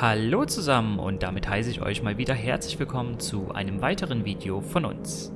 Hallo zusammen und damit heiße ich euch mal wieder herzlich willkommen zu einem weiteren Video von uns.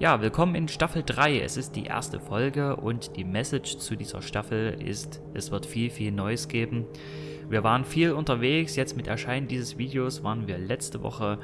Ja, willkommen in Staffel 3. Es ist die erste Folge und die Message zu dieser Staffel ist, es wird viel, viel Neues geben. Wir waren viel unterwegs, jetzt mit Erscheinen dieses Videos waren wir letzte Woche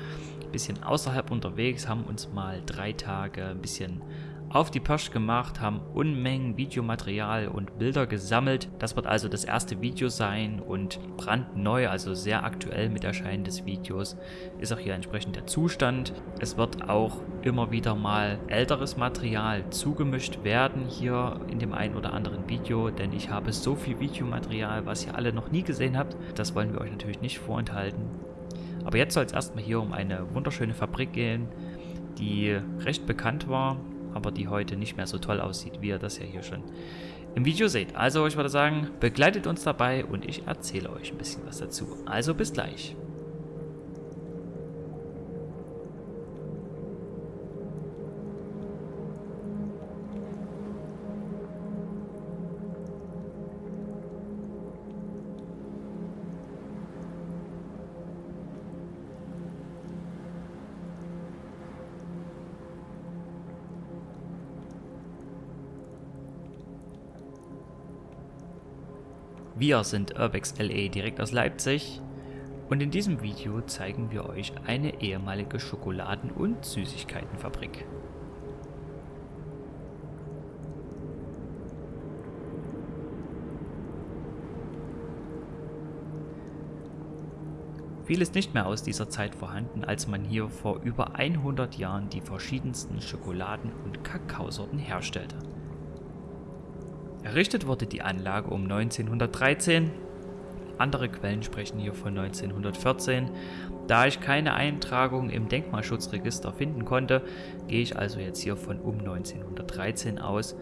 ein bisschen außerhalb unterwegs, haben uns mal drei Tage ein bisschen auf die Pirsch gemacht, haben Unmengen Videomaterial und Bilder gesammelt. Das wird also das erste Video sein und brandneu, also sehr aktuell mit Erscheinen des Videos, ist auch hier entsprechend der Zustand. Es wird auch immer wieder mal älteres Material zugemischt werden hier in dem einen oder anderen Video, denn ich habe so viel Videomaterial, was ihr alle noch nie gesehen habt. Das wollen wir euch natürlich nicht vorenthalten. Aber jetzt soll es erstmal hier um eine wunderschöne Fabrik gehen, die recht bekannt war aber die heute nicht mehr so toll aussieht, wie ihr das ja hier schon im Video seht. Also ich würde sagen, begleitet uns dabei und ich erzähle euch ein bisschen was dazu. Also bis gleich. Wir sind Urbex LE direkt aus Leipzig und in diesem Video zeigen wir euch eine ehemalige Schokoladen- und Süßigkeitenfabrik. Viel ist nicht mehr aus dieser Zeit vorhanden, als man hier vor über 100 Jahren die verschiedensten Schokoladen- und Kakaosorten herstellte. Errichtet wurde die Anlage um 1913. Andere Quellen sprechen hier von 1914. Da ich keine Eintragung im Denkmalschutzregister finden konnte, gehe ich also jetzt hier von um 1913 aus.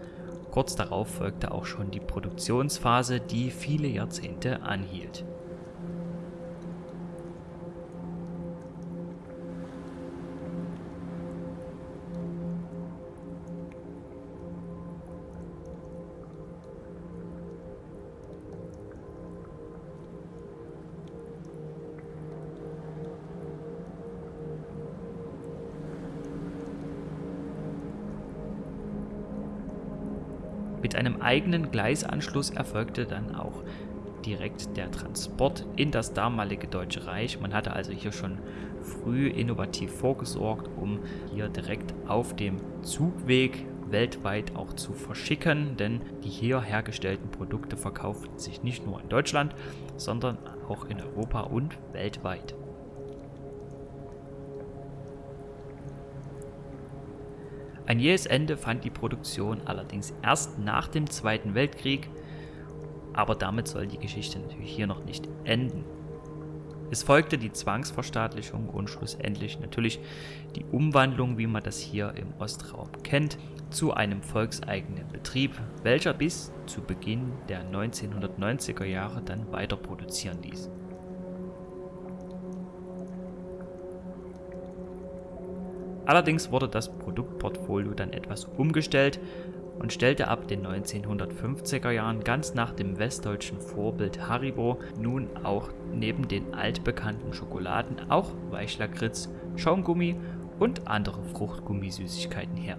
Kurz darauf folgte auch schon die Produktionsphase, die viele Jahrzehnte anhielt. Mit einem eigenen Gleisanschluss erfolgte dann auch direkt der Transport in das damalige Deutsche Reich. Man hatte also hier schon früh innovativ vorgesorgt, um hier direkt auf dem Zugweg weltweit auch zu verschicken, denn die hier hergestellten Produkte verkauften sich nicht nur in Deutschland, sondern auch in Europa und weltweit. Ein jähes Ende fand die Produktion allerdings erst nach dem Zweiten Weltkrieg, aber damit soll die Geschichte natürlich hier noch nicht enden. Es folgte die Zwangsverstaatlichung und schlussendlich natürlich die Umwandlung, wie man das hier im Ostraum kennt, zu einem volkseigenen Betrieb, welcher bis zu Beginn der 1990er Jahre dann weiter produzieren ließ. Allerdings wurde das Produktportfolio dann etwas umgestellt und stellte ab den 1950er Jahren ganz nach dem westdeutschen Vorbild Haribo nun auch neben den altbekannten Schokoladen auch Weichlakritz, Schaumgummi und andere Fruchtgummisüßigkeiten her.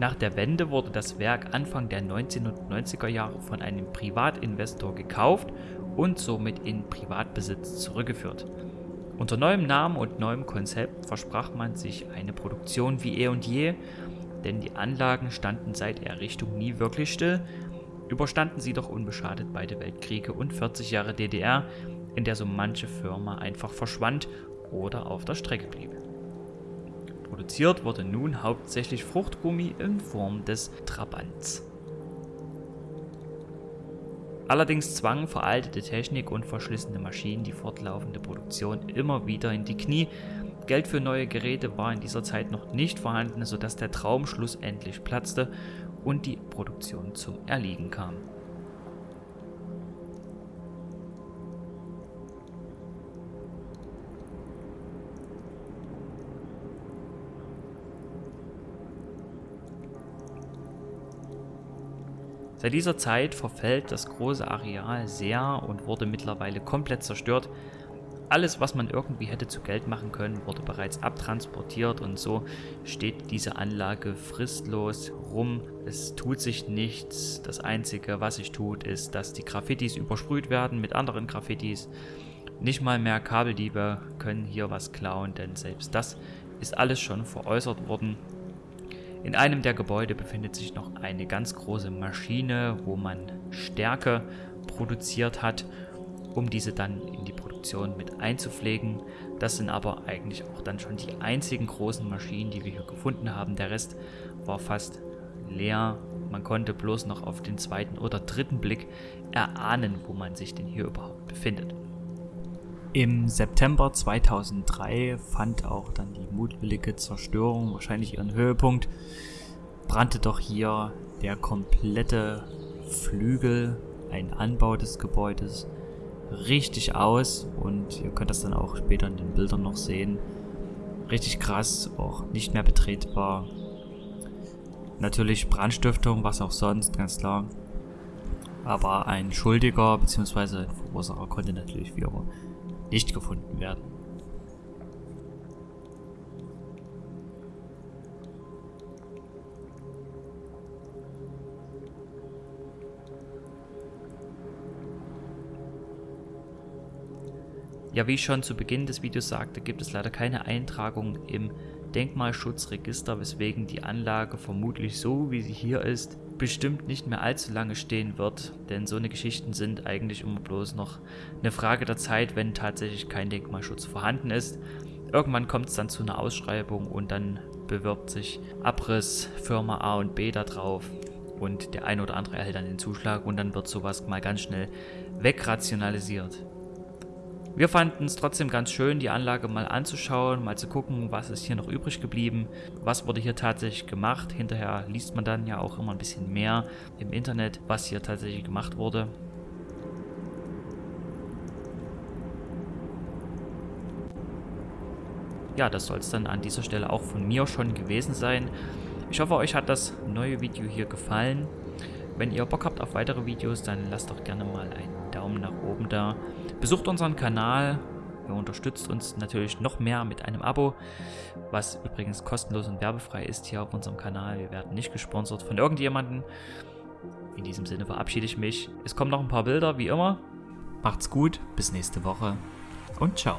Nach der Wende wurde das Werk Anfang der 1990er Jahre von einem Privatinvestor gekauft und somit in Privatbesitz zurückgeführt. Unter neuem Namen und neuem Konzept versprach man sich eine Produktion wie eh und je, denn die Anlagen standen seit Errichtung nie wirklich still, überstanden sie doch unbeschadet beide Weltkriege und 40 Jahre DDR, in der so manche Firma einfach verschwand oder auf der Strecke blieb. Produziert wurde nun hauptsächlich Fruchtgummi in Form des Trabants. Allerdings zwangen veraltete Technik und verschlissene Maschinen die fortlaufende Produktion immer wieder in die Knie. Geld für neue Geräte war in dieser Zeit noch nicht vorhanden, sodass der Traum schlussendlich platzte und die Produktion zum Erliegen kam. Seit dieser Zeit verfällt das große Areal sehr und wurde mittlerweile komplett zerstört. Alles, was man irgendwie hätte zu Geld machen können, wurde bereits abtransportiert und so steht diese Anlage fristlos rum. Es tut sich nichts. Das Einzige, was sich tut, ist, dass die Graffitis übersprüht werden mit anderen Graffitis. Nicht mal mehr Kabeldiebe können hier was klauen, denn selbst das ist alles schon veräußert worden. In einem der Gebäude befindet sich noch eine ganz große Maschine, wo man Stärke produziert hat, um diese dann in die Produktion mit einzupflegen. Das sind aber eigentlich auch dann schon die einzigen großen Maschinen, die wir hier gefunden haben. Der Rest war fast leer. Man konnte bloß noch auf den zweiten oder dritten Blick erahnen, wo man sich denn hier überhaupt befindet. Im September 2003 fand auch dann die mutwillige Zerstörung wahrscheinlich ihren Höhepunkt. Brannte doch hier der komplette Flügel, ein Anbau des Gebäudes, richtig aus und ihr könnt das dann auch später in den Bildern noch sehen. Richtig krass, auch nicht mehr betretbar. Natürlich Brandstiftung, was auch sonst, ganz klar. Aber ein Schuldiger bzw. ein Verursacher konnte natürlich wie immer nicht gefunden werden. Ja, wie ich schon zu Beginn des Videos sagte, gibt es leider keine Eintragung im Denkmalschutzregister, weswegen die Anlage vermutlich so, wie sie hier ist, bestimmt nicht mehr allzu lange stehen wird, denn so eine Geschichten sind eigentlich immer bloß noch eine Frage der Zeit, wenn tatsächlich kein Denkmalschutz vorhanden ist. Irgendwann kommt es dann zu einer Ausschreibung und dann bewirbt sich Abriss Firma A und B da drauf und der ein oder andere erhält dann den Zuschlag und dann wird sowas mal ganz schnell wegrationalisiert. Wir fanden es trotzdem ganz schön, die Anlage mal anzuschauen, mal zu gucken, was ist hier noch übrig geblieben, was wurde hier tatsächlich gemacht. Hinterher liest man dann ja auch immer ein bisschen mehr im Internet, was hier tatsächlich gemacht wurde. Ja, das soll es dann an dieser Stelle auch von mir schon gewesen sein. Ich hoffe, euch hat das neue Video hier gefallen. Wenn ihr Bock habt auf weitere Videos, dann lasst doch gerne mal einen Daumen nach oben da. Besucht unseren Kanal. Ihr unterstützt uns natürlich noch mehr mit einem Abo, was übrigens kostenlos und werbefrei ist hier auf unserem Kanal. Wir werden nicht gesponsert von irgendjemandem. In diesem Sinne verabschiede ich mich. Es kommen noch ein paar Bilder, wie immer. Macht's gut, bis nächste Woche und ciao.